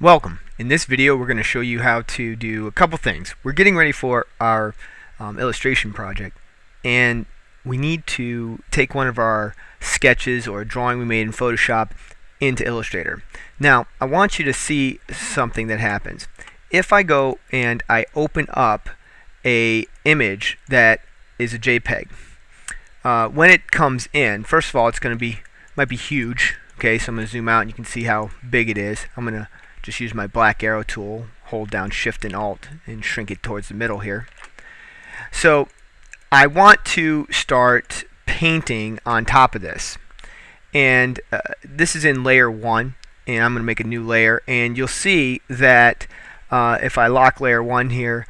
Welcome. In this video we're going to show you how to do a couple things. We're getting ready for our um, illustration project and we need to take one of our sketches or a drawing we made in Photoshop into Illustrator. Now I want you to see something that happens. If I go and I open up a image that is a JPEG uh, when it comes in first of all it's going to be might be huge okay so I'm going to zoom out and you can see how big it is. I'm going to just use my black arrow tool, hold down shift and alt and shrink it towards the middle here. So I want to start painting on top of this. And uh, this is in layer 1 and I'm going to make a new layer and you'll see that uh, if I lock layer 1 here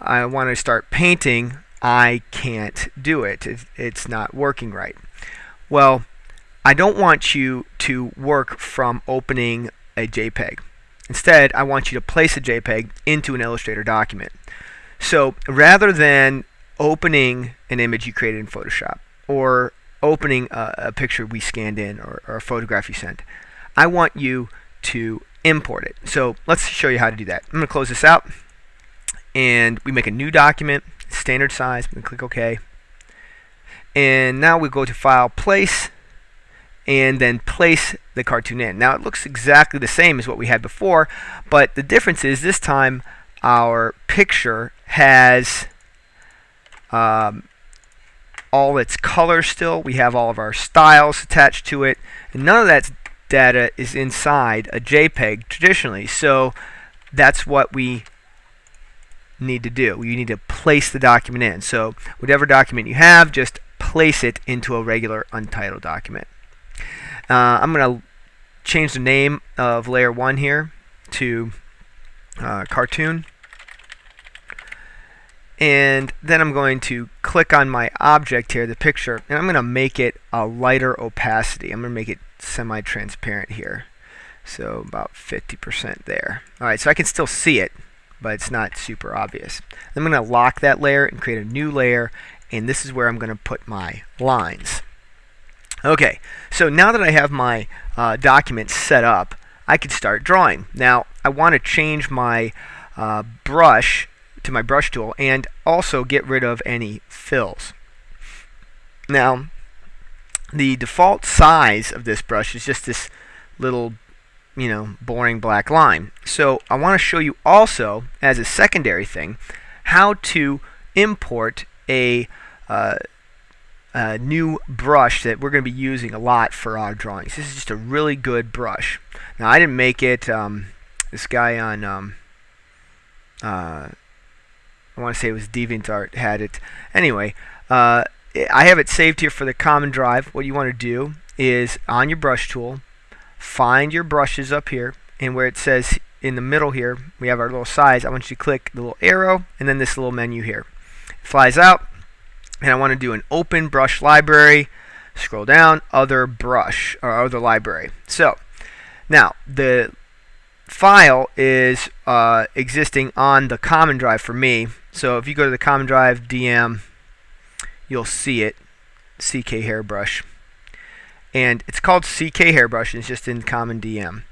I want to start painting I can't do it. It's not working right. Well I don't want you to work from opening a JPEG. Instead, I want you to place a JPEG into an Illustrator document. So rather than opening an image you created in Photoshop or opening a, a picture we scanned in or, or a photograph you sent, I want you to import it. So let's show you how to do that. I'm going to close this out and we make a new document, standard size, we click OK. And now we go to File, Place, and then place the cartoon in. Now it looks exactly the same as what we had before, but the difference is this time our picture has um, all its colors still. We have all of our styles attached to it, and none of that data is inside a JPEG traditionally. So that's what we need to do. You need to place the document in. So whatever document you have, just place it into a regular untitled document. Uh, I'm going to change the name of layer 1 here to uh, cartoon. And then I'm going to click on my object here, the picture, and I'm going to make it a lighter opacity. I'm going to make it semi-transparent here. So about 50% there. Alright, so I can still see it, but it's not super obvious. I'm going to lock that layer and create a new layer, and this is where I'm going to put my lines. Okay, so now that I have my uh, document set up, I can start drawing. Now, I want to change my uh, brush to my brush tool and also get rid of any fills. Now, the default size of this brush is just this little, you know, boring black line. So I want to show you also, as a secondary thing, how to import a uh, a new brush that we're going to be using a lot for our drawings. This is just a really good brush. Now I didn't make it. Um, this guy on um, uh, I want to say it was DeviantArt had it. Anyway, uh, I have it saved here for the common drive. What you want to do is on your brush tool, find your brushes up here, and where it says in the middle here, we have our little size. I want you to click the little arrow and then this little menu here. It flies out and I want to do an open brush library. Scroll down other brush or other library. So now the file is uh, existing on the common drive for me. So if you go to the common drive DM you'll see it. CK hairbrush. And it's called CK hairbrush and it's just in common DM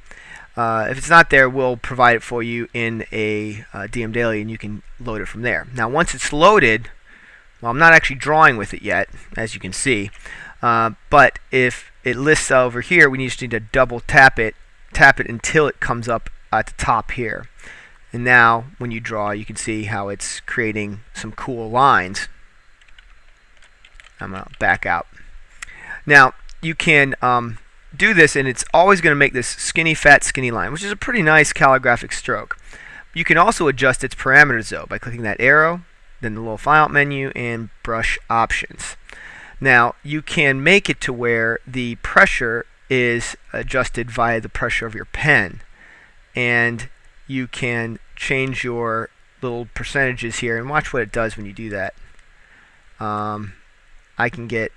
uh, if it's not there we'll provide it for you in a uh, DM daily and you can load it from there. Now once it's loaded well, I'm not actually drawing with it yet, as you can see. Uh, but if it lists over here, we just need to double tap it, tap it until it comes up at the top here. And now, when you draw, you can see how it's creating some cool lines. I'm going to back out. Now, you can um, do this, and it's always going to make this skinny, fat, skinny line, which is a pretty nice calligraphic stroke. You can also adjust its parameters, though, by clicking that arrow then the little file menu and brush options. Now you can make it to where the pressure is adjusted via the pressure of your pen and you can change your little percentages here and watch what it does when you do that. Um, I can get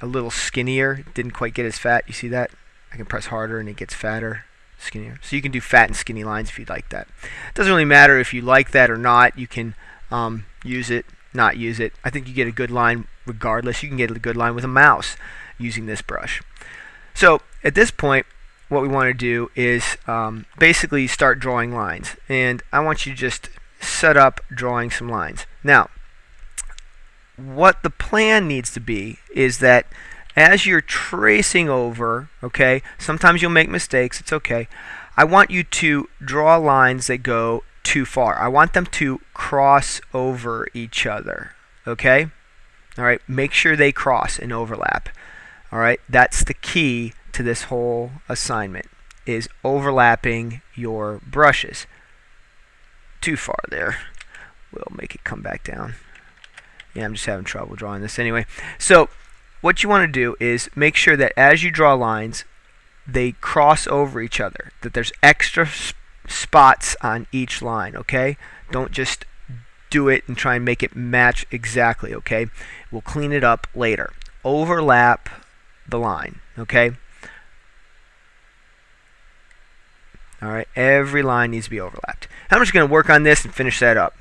a little skinnier, didn't quite get as fat, you see that? I can press harder and it gets fatter, skinnier. So you can do fat and skinny lines if you'd like that. It doesn't really matter if you like that or not, you can um, use it, not use it. I think you get a good line regardless. You can get a good line with a mouse using this brush. So at this point, what we want to do is um, basically start drawing lines. And I want you to just set up drawing some lines. Now, what the plan needs to be is that as you're tracing over, okay, sometimes you'll make mistakes, it's okay. I want you to draw lines that go too far. I want them to cross over each other, okay? All right, make sure they cross and overlap. All right, that's the key to this whole assignment is overlapping your brushes. Too far there. We'll make it come back down. Yeah, I'm just having trouble drawing this anyway. So what you want to do is make sure that as you draw lines, they cross over each other, that there's extra spots on each line, okay? Don't just do it and try and make it match exactly, okay? We'll clean it up later. Overlap the line, okay? All right, every line needs to be overlapped. I'm just going to work on this and finish that up.